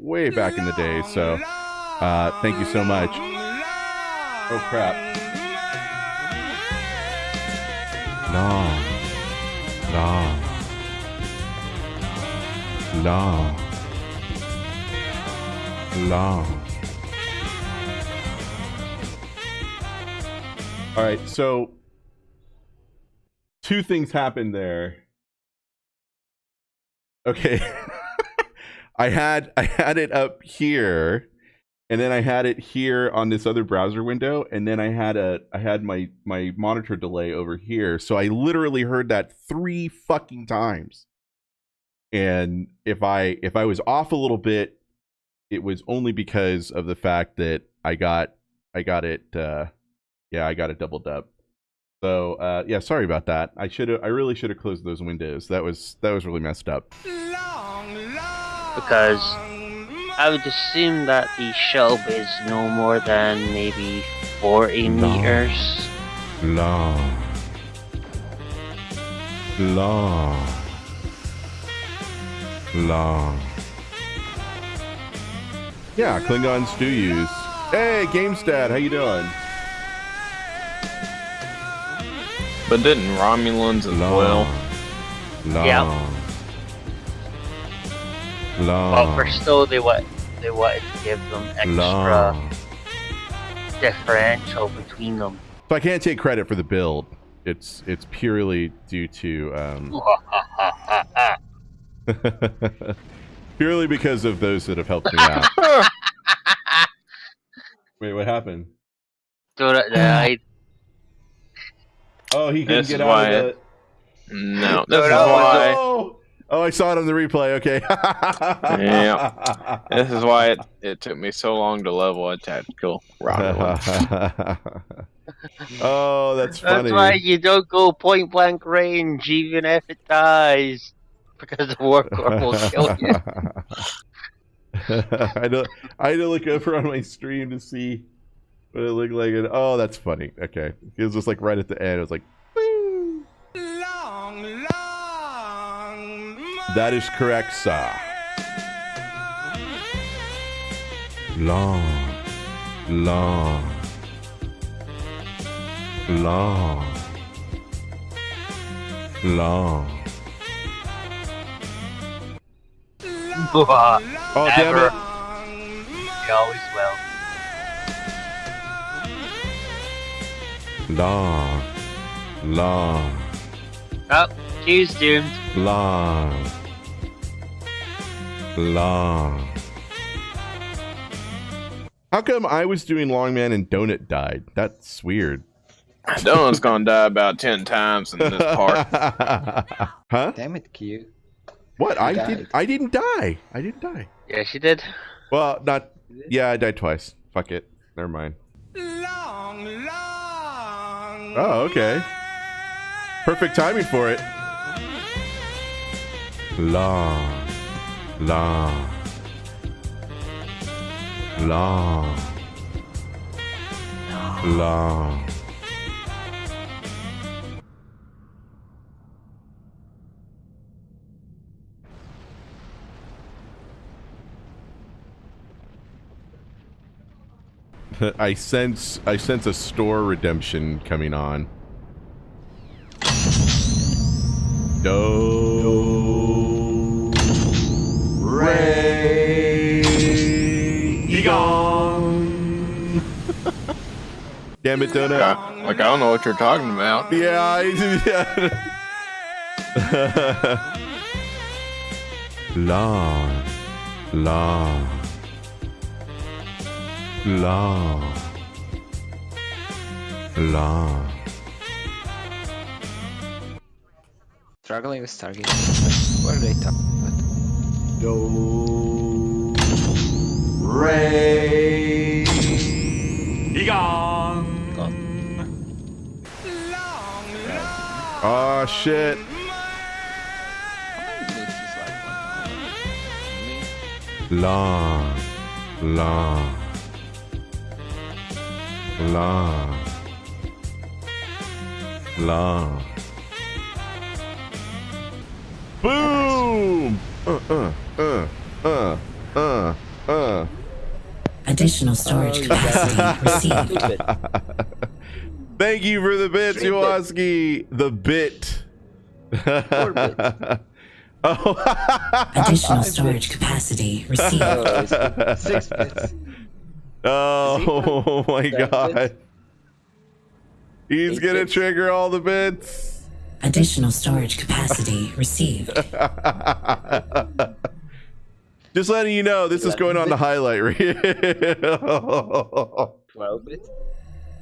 way back in the day. So uh, thank you so much. Oh crap. Long, long, long, long. All right, so two things happened there. Okay. I had I had it up here and then I had it here on this other browser window and then I had a I had my my monitor delay over here. So I literally heard that 3 fucking times. And if I if I was off a little bit it was only because of the fact that I got I got it uh yeah, I got it doubled up. So uh yeah, sorry about that. I should have I really should have closed those windows. That was that was really messed up because I would assume that the shelf is no more than maybe 40 long. meters. Long. Long. Long. Yeah, Klingons do use. Hey, GameStat, how you doing? But didn't Romulans as long. well? Long. Yeah. Long. But for still, they want they wanted to give them extra Long. differential between them. So I can't take credit for the build. It's it's purely due to um, purely because of those that have helped me out. Wait, what happened? So I. Oh, he couldn't get out of it. No, this is why. Oh! Oh, I saw it on the replay. Okay. yeah. This is why it, it took me so long to level a tactical rocket. oh, that's funny. That's why you don't go point blank range, even if it dies, because the warp core will kill you. I don't. I had to look over on my stream to see what it looked like, and oh, that's funny. Okay, it was just like right at the end. It was like, That is correct, sir. Long, long, long, long. oh, damn it. He always will. Long, long. Oh, he's doomed. Long long. How come I was doing Longman and Donut died? That's weird. Donut's gonna die about ten times in this part. huh? Damn it, Q. What? I died. did. I didn't die. I didn't die. Yeah, she did. Well, not. Yeah, I died twice. Fuck it. Never mind. Long, long. Oh, okay. Perfect timing for it. Long. Long. La. La. I sense I sense a store redemption coming on. Damn it, Donut. Like I, like I don't know what you're talking about. Yeah, yeah. long, long, long, long. Struggling with Stargate. What are they talking about? Do Ray Egon. Oh shit. Long, long, long, long. Boom! Uh, uh uh, uh, uh. Uh. Additional storage capacity received. Stupid. Thank you for the bits, Three Iwaski. The bit. bits. oh. Additional storage capacity received. Oh, it's six bits. oh, oh my Seven god. bits? He's Eight gonna bits? trigger all the bits. Additional storage capacity received. Just letting you know, this is going on the highlight reel. 12 bits.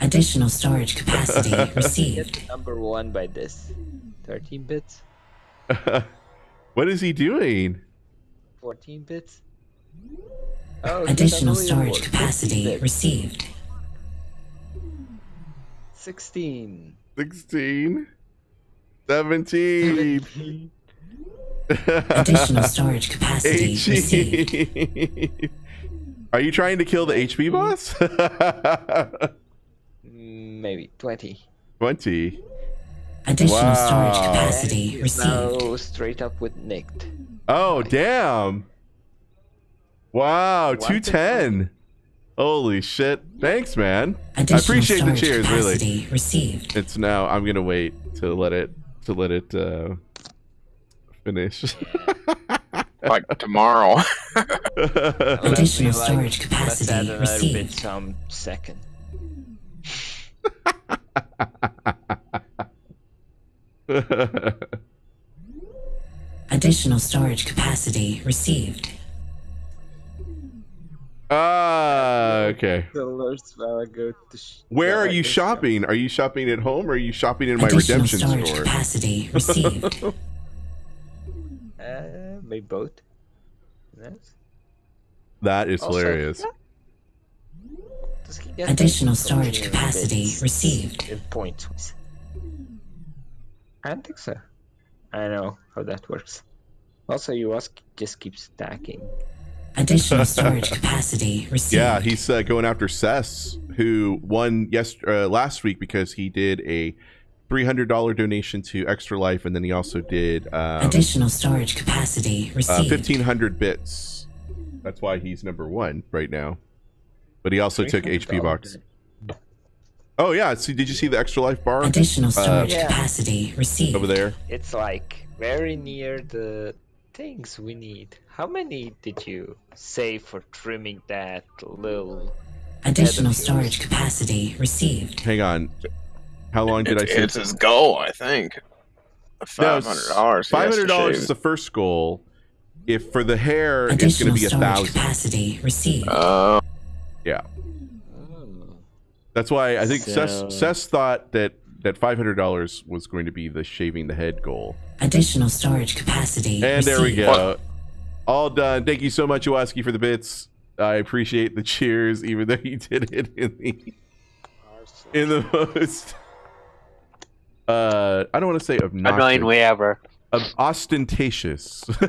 Additional storage capacity received. Number one by this. 13 bits. what is he doing? 14 bits. Oh, oh Additional storage 15 capacity bits. received. 16. 16, 17, Additional storage capacity received. 18. Are you trying to kill the HP boss? Maybe 20. 20. Additional Wow. storage capacity received. now straight up with nicked. Oh, damn. Wow, 210. Holy shit. Thanks, man. I appreciate the cheers, really. received. It's now I'm gonna wait to let it to let it uh finish. Like tomorrow. Additional Let me, storage Let's capacity add another bit received. some second. Additional storage capacity received. Ah, okay. The alerts while I go to. Sh- Where are you shopping? Are you shopping at home or are you shopping in my Additional redemption storage store? capacity received. Uh, maybe both. Yes. That is Also- hilarious. Does he get Additional storage capacity received. In points. I don't think so. I know how that works. Also, you ask just keep stacking. Additional storage capacity received. Yeah, he's uh, going after Cess, who won yes uh, last week because he did a three hundred dollar donation to Extra Life, and then he also did um, Additional storage capacity uh, received. fifteen hundred bits. That's why he's number one right now. But he also took HP box. Oh yeah, see, did you see the Extra Life bar Additional uh, storage Yeah. capacity received. over there? It's like very near the things we need. How many did you save for trimming that little? Additional Head of storage capacity received. Hang on. How long did I say? it's his goal, I think. Five hundred dollars. Five hundred dollars is the first goal. If for the hair, it's going to be a thousand. capacity received. Oh, Yeah, Oh. that's why I think So- Cess, Cess thought that that five hundred dollars was going to be the shaving the head goal. Additional storage capacity And there we received. go. All done. Thank you so much, Iwaski, for the bits. I appreciate the cheers, even though you did it in the in the most. Uh, I don't want to say obnoxious. Annoying way ever. Ob- ostentatious.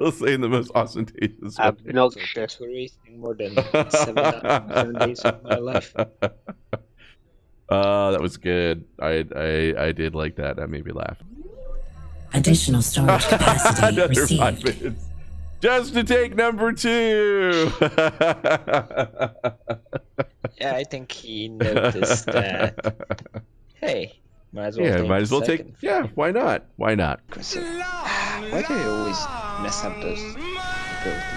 I'll say in the most ostentatious. way. Obnoxious. Thanks for wasting more than seven, seven days of my life. Uh, that was good. I I I did like that. That made me laugh. Additional storage capacity Another five minutes. Just to take number two. Yeah, I think he noticed that. Hey, might as well. yeah, might as well take. Yeah, why not? Why not? Why do you always mess up those?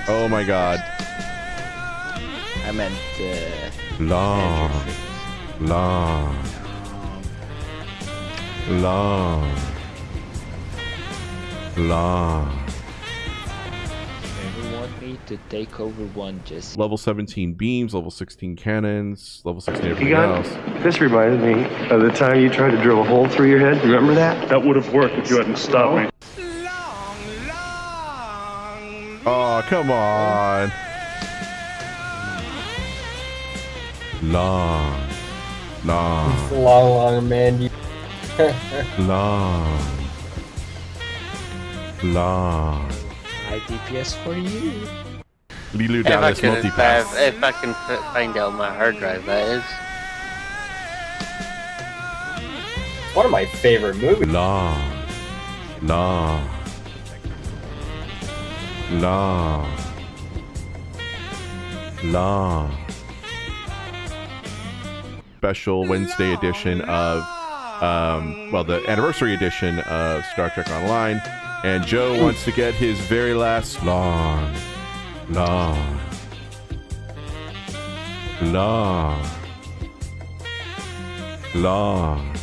Oh my god. I meant uh, Long, long, long, long. If you want me to take over one, just Level 17 beams, level 16 cannons, level 16 everything You got else. this reminded me of the time you tried to drill a hole through your head. Remember that? That would have worked if you hadn't stopped me. Long, long. Oh, come on. Long, long, long, long man. Long, long. High DPS for you. Leeloo If I Dallas can, multipass. if, if I can find out my hard drive, that is. one of my favorite movies. Long, long, long, long. Special Wednesday edition of, um, well, the anniversary edition of Star Trek Online. And Joe wants to get his very last long, long, long, long.